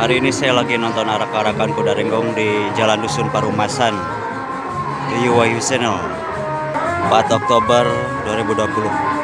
Hari ini saya lagi nonton arak-arakan kuda renggong di Jalan Dusun Parumasan di Wahyu Channel 4 Oktober 2020.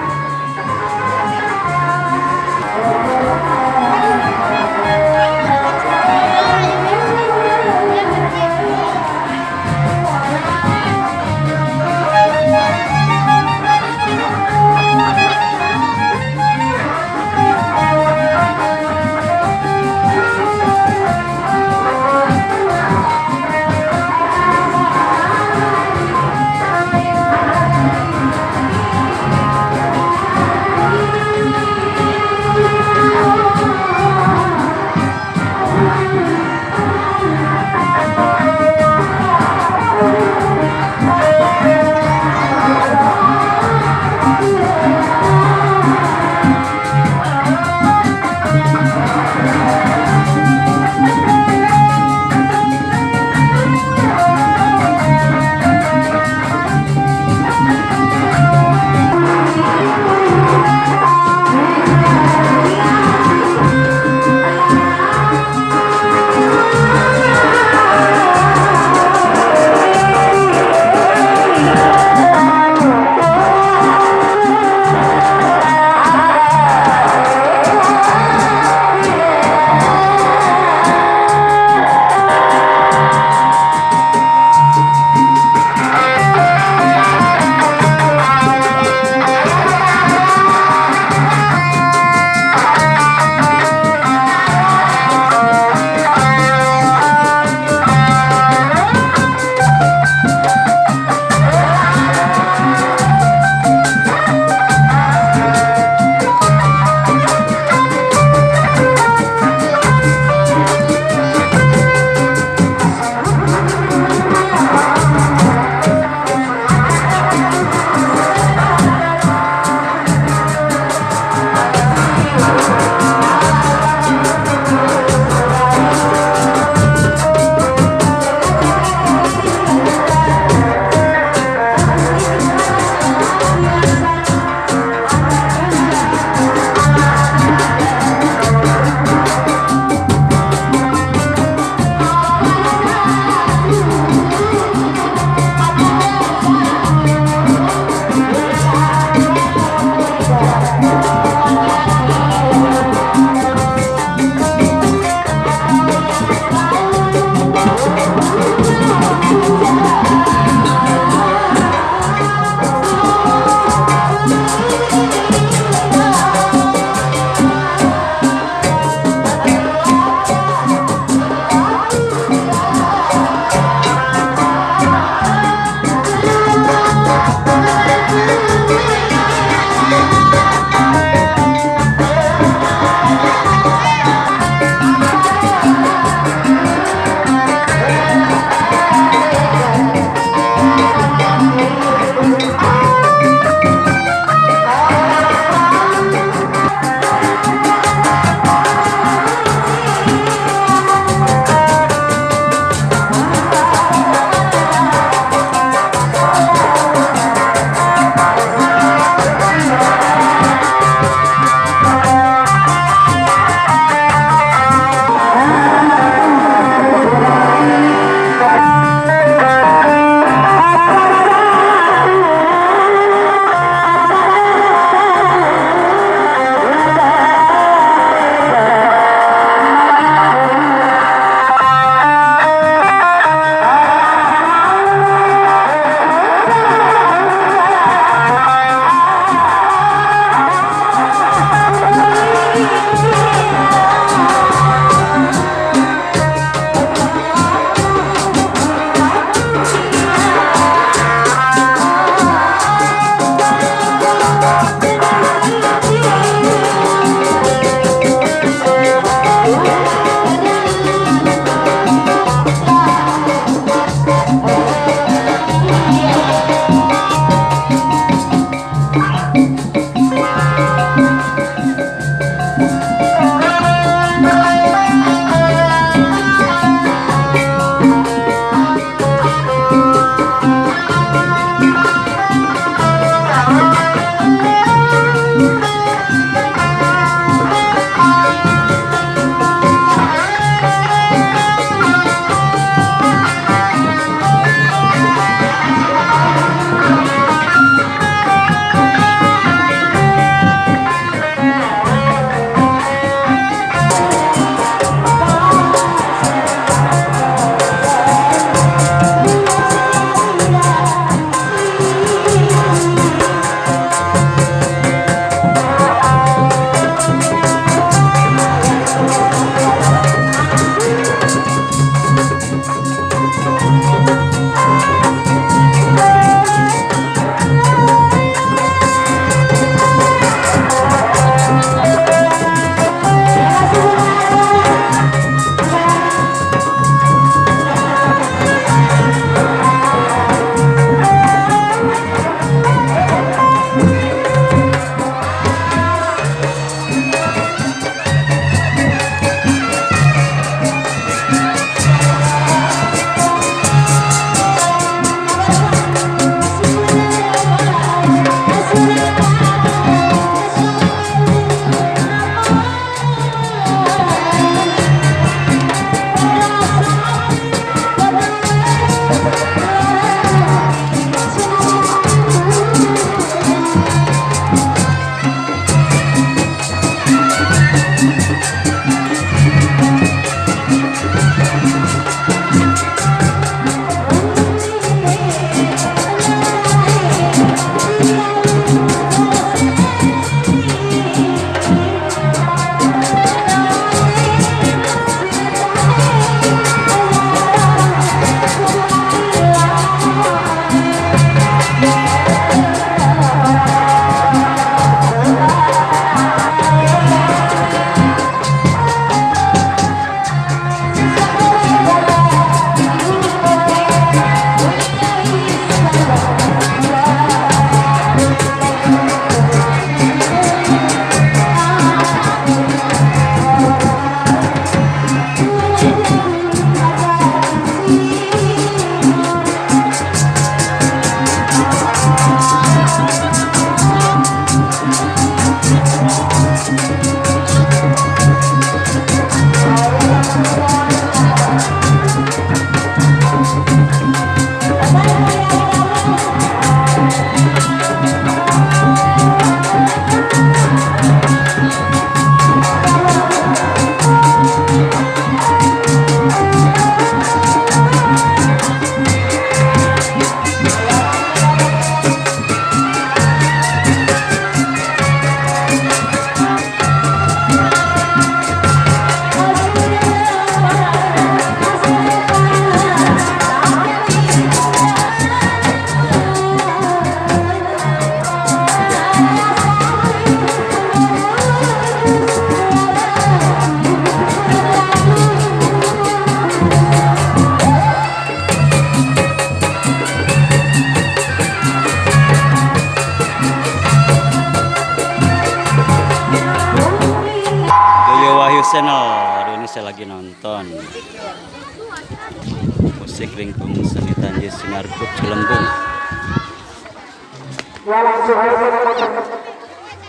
Lingkung seni Tanjung Sinarkut Cilembung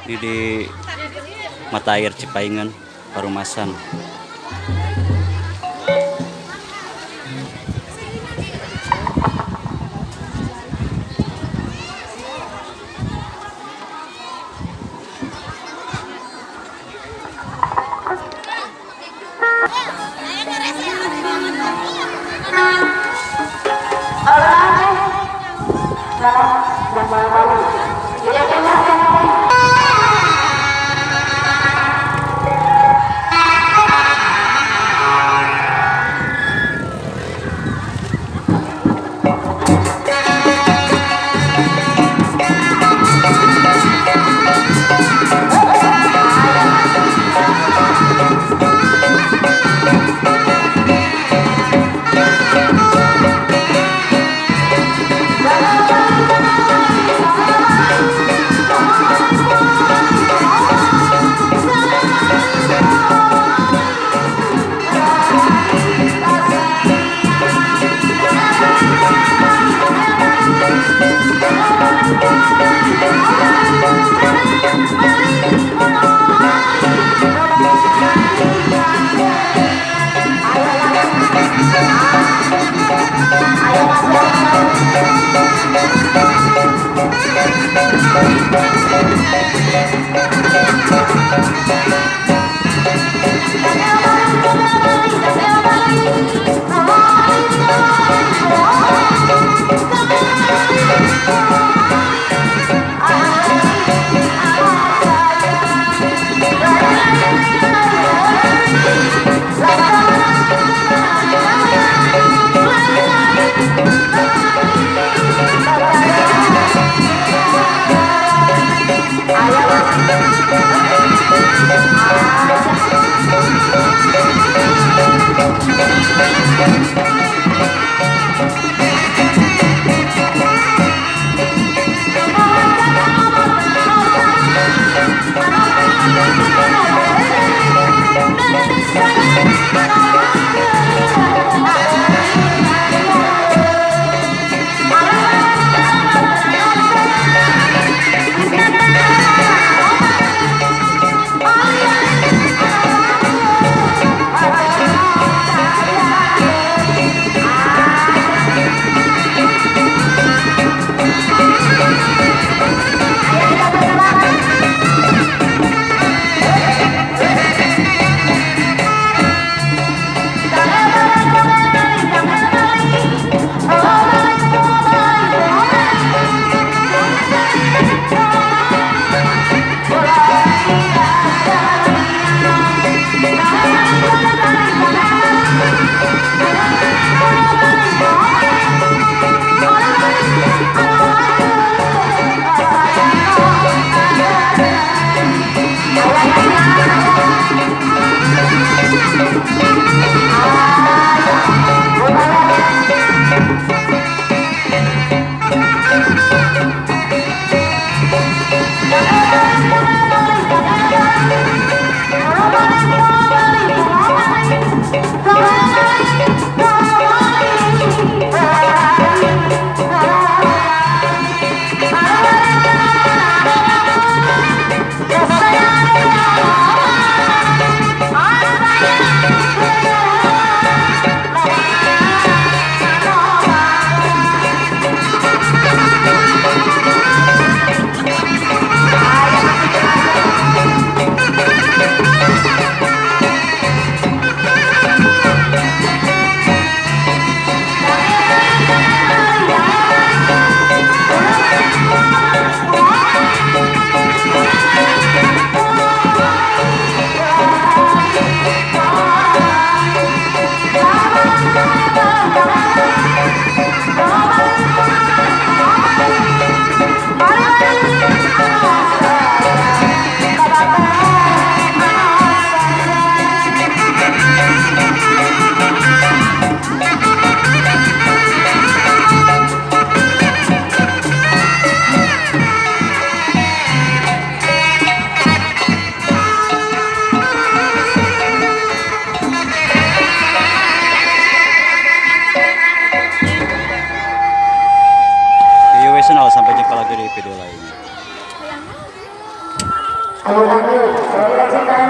ini di mata air Cipaingan Parumasan Thank you. Alah. Jangan malu-malu.